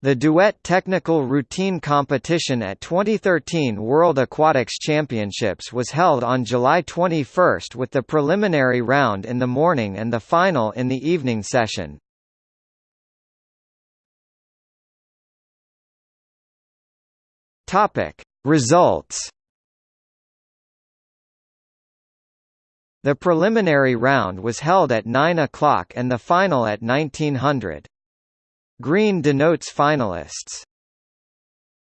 The duet technical routine competition at 2013 World Aquatics Championships was held on July 21 with the preliminary round in the morning and the final in the evening session. Results. The preliminary round was held at 9 o'clock and the final at 1900. Green denotes finalists.